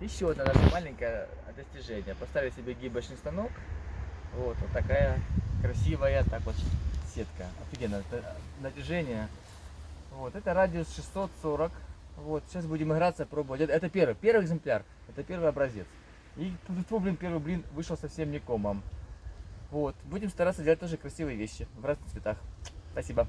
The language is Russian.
Еще одно наше маленькое достижение. Поставили себе гибочный станок. Вот, вот такая красивая так вот сетка. Офигенно. Это Натяжение. Вот, это радиус 640. Вот, сейчас будем играться, пробовать. Это, это первый, первый экземпляр. Это первый образец. И тут, блин, первый блин вышел совсем не комом. Вот, будем стараться делать тоже красивые вещи в разных цветах. Спасибо.